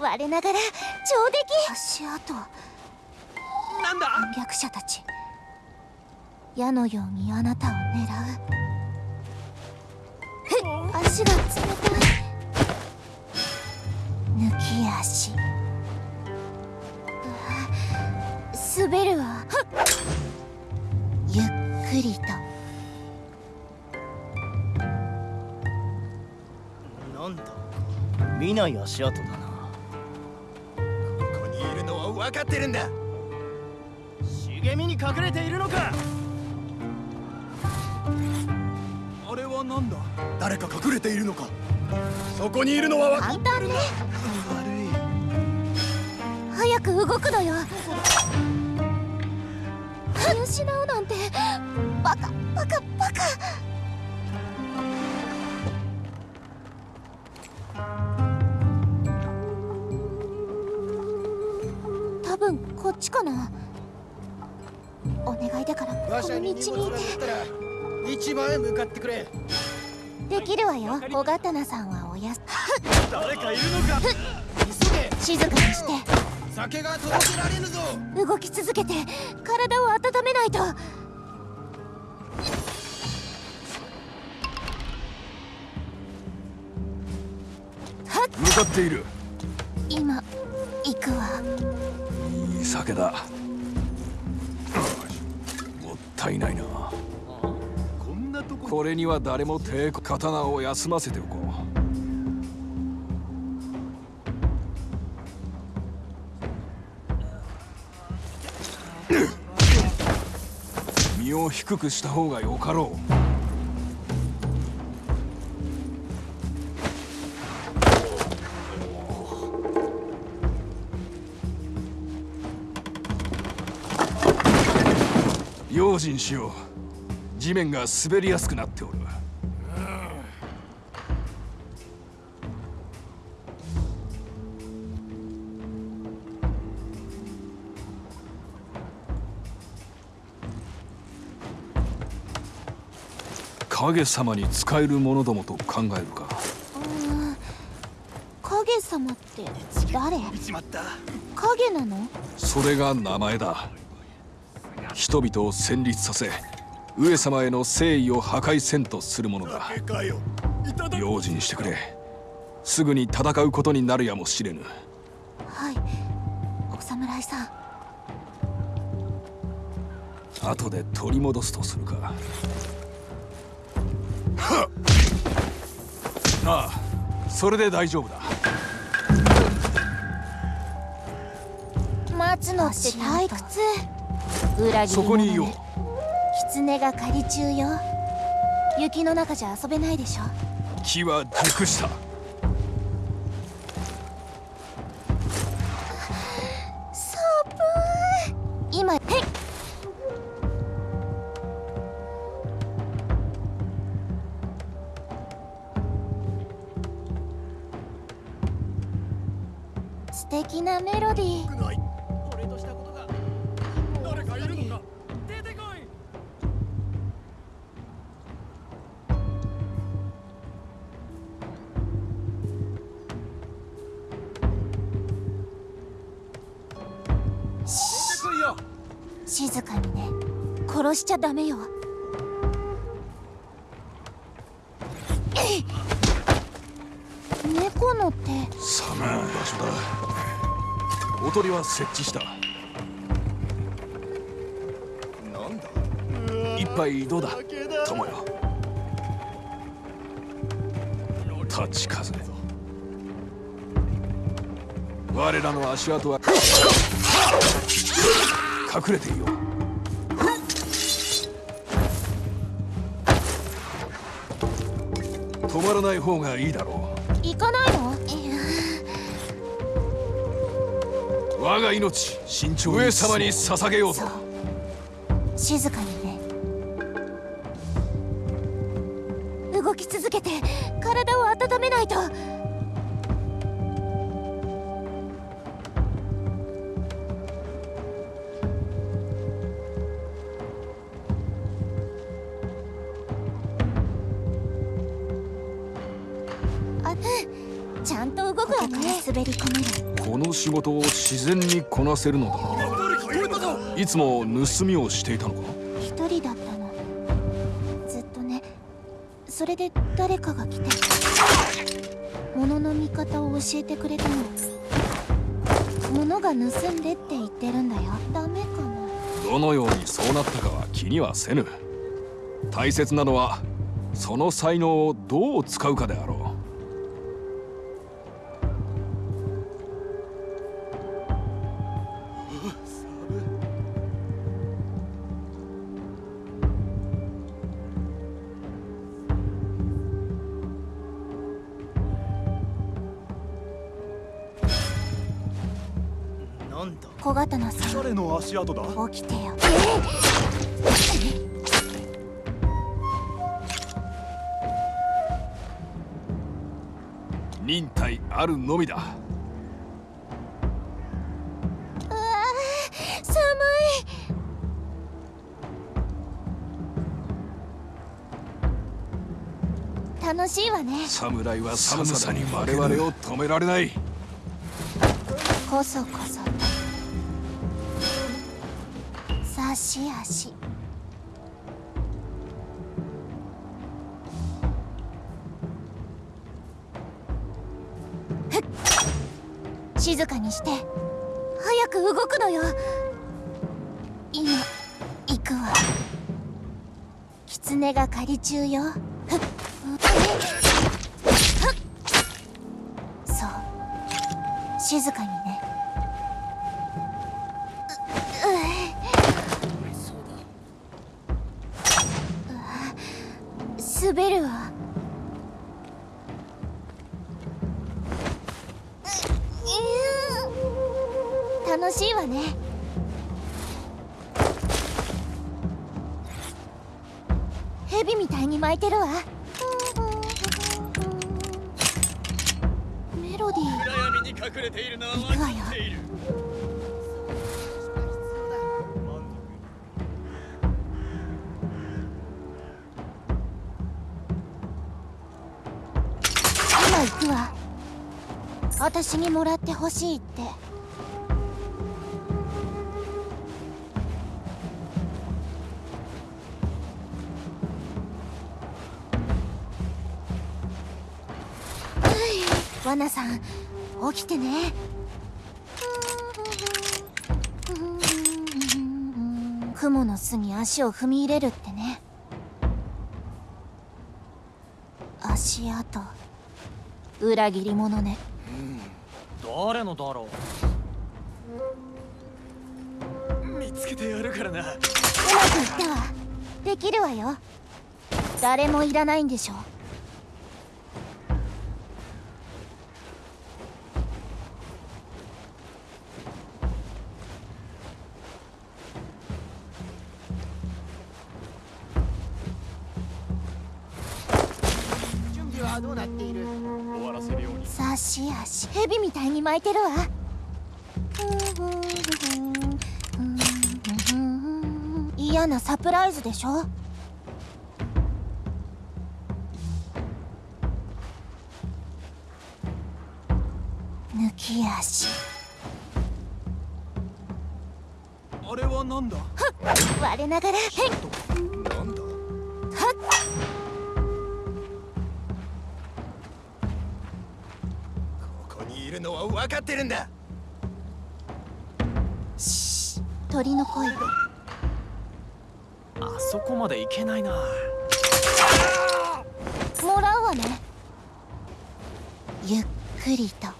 我ながら上出来。足跡。なんだ？反逆者たち。矢のようにあなたを狙う。足が冷たい。抜き足。滑るわ。ゆっくりと。なんだ？見ない足跡だな分かってるんだ。茂みに隠れているのか。あれはなんだ？誰か隠れているのか。そこにいるのは分か簡単ね。悪い早く動くのよ。見失うなんて。バカバカ分こっちかな。お願いだからこの道にいて。へ向かってくれ。できるわよ。小刀さんはおやす。誰かいるのか。急げ。静かにして。酒が届けられぬぞ。動き続けて体を温めないと。向かっているいい酒だ。もったいないな。こんなとここれには誰も抵抗刀を休ませておこう。身を低くした方がよかろう。用心しよう。地面が滑りやすくなっておる。影様に使えるものどもと考えるか。うーん影様って誰？見ちまった。影なの？それが名前だ人々を戦慄させ上様への誠意を破壊せんとするものだ。でかよ。いただ用心してくれ。すぐに戦うことになるやもしれぬ。はい。お侍さん。後で取り戻すとするか。ああそれで大丈夫だ。待つのって退屈裏切りそこにいよう狐が狩り中よ。雪の中じゃ遊べないでしょ。木は熟した。寒い。今へっ素敵なメロディーダメよ。猫のって寒い場所だ。おとりは設置した。なんだ？一杯どうだ友よ。立ち風我らの足跡は。隠れていよう止まらない方がいいだろ行かないの？我が命慎重上様に捧げようと。そう。静ね。滑り込めるこの仕事を自然にこなせるのだな。いつも盗みをしていたのか？一人だったの。ずっとね。それで誰かが来て。物の見方を教えてくれたの。物が盗んでって言ってるんだよ。ダメかな。どのようにそうなったかは気にはせぬ。大切なのはその才能をどう使うかであろな小刀さ。ん誰の足跡だ。起きてよ。う忍耐あるのみだ。うわー寒い。楽しいわね。侍は寒さに我々を止められない。こそこそと差し。足静かにして。早く動くのよ。今行くわ。狐が狩り中よ。ふっ。ふっ。そう。静かにね。ィー暗闇に隠れているのは行くわよ。いる。今行くわ。私にもらってほしいって。はいワナさん起きてね。雲の巣に足を踏み入れるってね。足跡。裏切り者ね。誰のだろう。見つけてやるからな。うまくいったわ。できるわよ。誰もいらないんでしょはどうなっている？終わらせるように。差し足蛇みたいに巻いてるわ。嫌なサプライズでしょ？抜き足。あれはなんだ？我ながら。へいるのは分かってるんだ。し鳥の声。あそこまで行けないな。もらうわね。ゆっくりと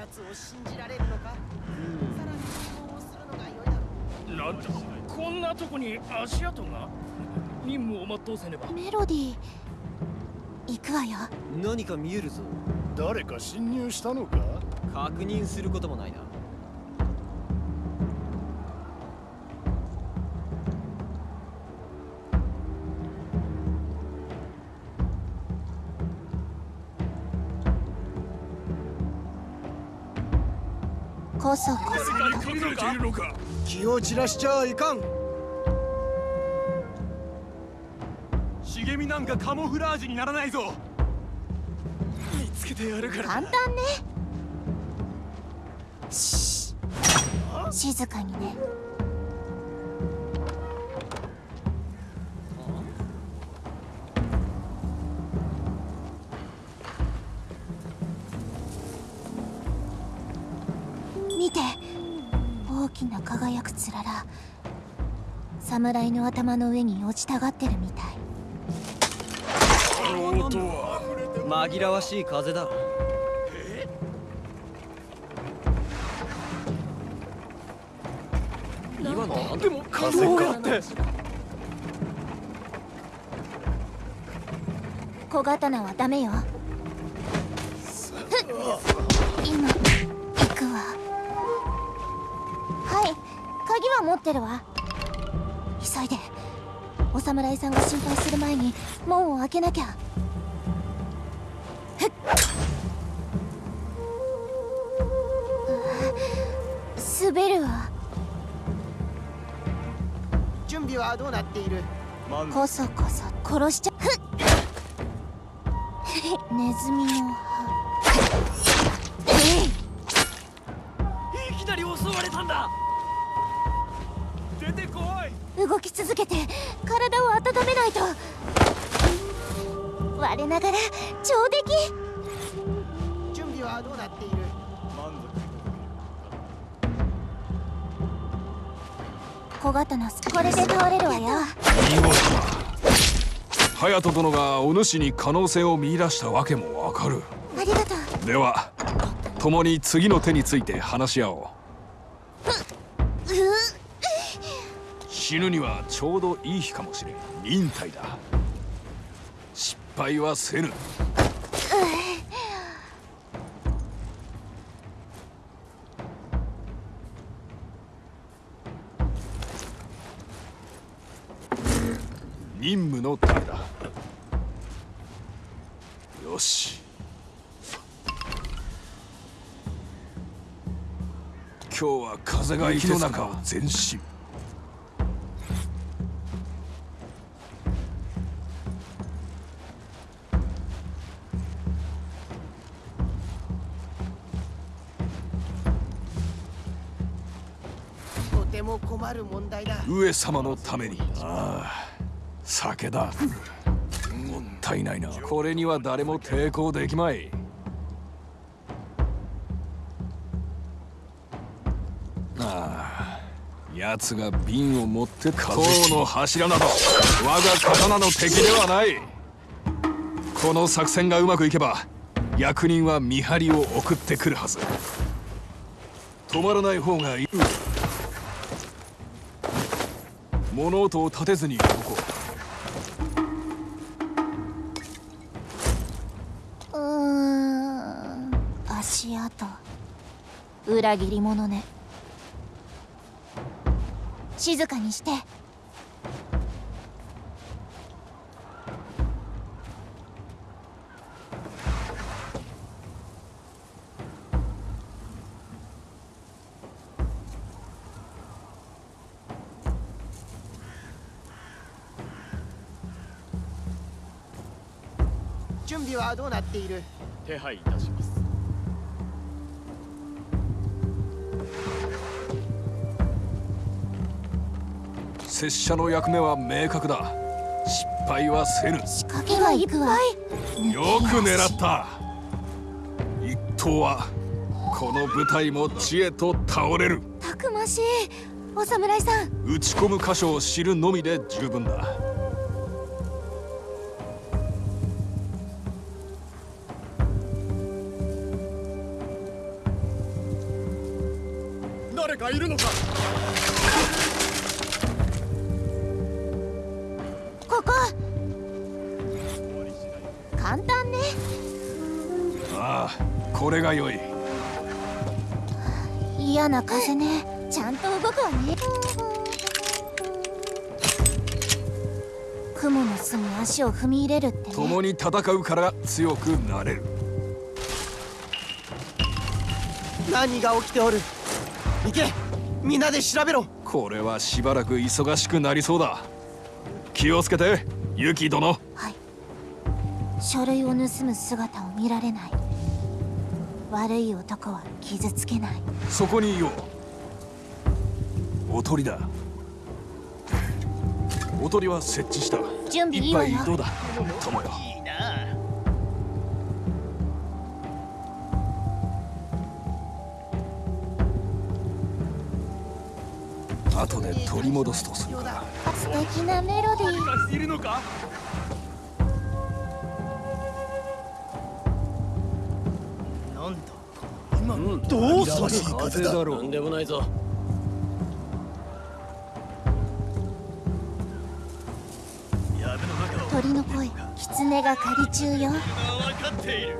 奴を信じられるのか？さらに質問をするのが良いだろう。なんだこんなとこに足跡が？任務を全うせねば。メロディー行くわよ。何か見えるぞ。誰か侵入したのか？確認することもないなこそこそ隠れているのか気を散らしちゃいかん。茂みなんかカモフラージュにならないぞ。見つけてやるから。簡単ね。し静かにねつらら侍の頭の上に落ちたがってるみたい。音は紛らわしい風だ。今のはでも風かって。小刀はダメよは持ってるわ。急いでお侍さんが心配する前に門を開けなきゃ。ふっ。滑るわ。準備はどうなっている？こそこそ殺しちゃふっ。ネズミの歯。いきなり襲われたんだ。出てこい。動き続けて体を温めないと。我ながら上出来。準備はどうなっている？小刀すこれで倒れるわよ。見事。だ隼人殿がお主に可能性を見出したわけもわかる。ありがとう。では共に次の手について話し合おう死ぬにはちょうどいい日かもしれん。忍耐だ。失敗はせぬ。任務のためだ。よし。今日は風が息の中を前進上様のために。ああ酒だ。もったいないな。これには誰も抵抗できまい。ああ奴が瓶を持って塔の柱など我が刀の敵ではない。この作戦がうまくいけば役人は見張りを送ってくるはず。止まらない方がいい。物音を立てずに動こう。うーん。足跡。裏切り者ね。静かにして。はどうなっている。手配いたします。拙者の役目は明確だ。失敗はせぬ。仕掛けはいっぱいよく狙った。一刀はこの舞台も知恵と倒れる。たくましい。お侍さん。打ち込む箇所を知るのみで十分だ誰かいるのか？ここ。簡単ね。ああこれが良い。嫌な風ね。ちゃんと動くわね。雲の巣に足を踏み入れるってね。共に戦うから強くなれる。何が起きておる？行け。みんなで調べろ。これはしばらく忙しくなりそうだ。気をつけてユキ殿。はい。書類を盗む姿を見られない。悪い男は傷つけない。そこにいよう。おとりだ。おとりは設置した。準備い一いわよ。杯どうだ？友よ後で取り戻すとするか。素敵なメロディー。いるのか？なんだ今のどうさしい風だ？ろなんでもないぞ。鳥の声狐が狩り中よ。分かっている。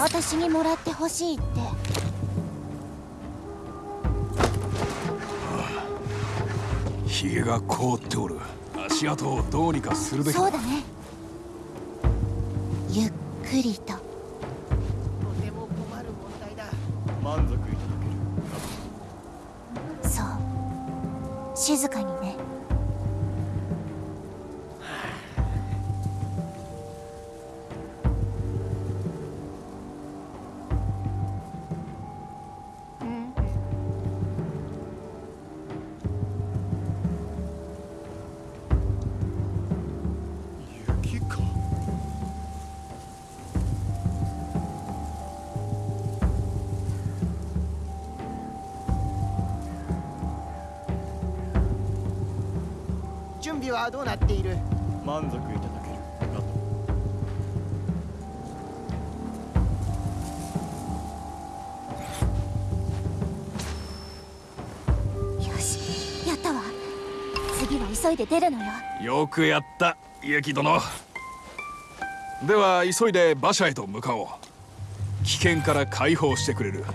私にもらってほしいってヒゲが凍っておる。足跡をどうにかするべきだ。そうだね。ゆっくりと。とても困る問題だ。満足いただそう。静かにね準備はどうなっている？満足いただけるかとよしやったわ。次は急いで出るのよ。よくやったユキ殿。では急いで馬車へと向かおう。危険から解放してくれる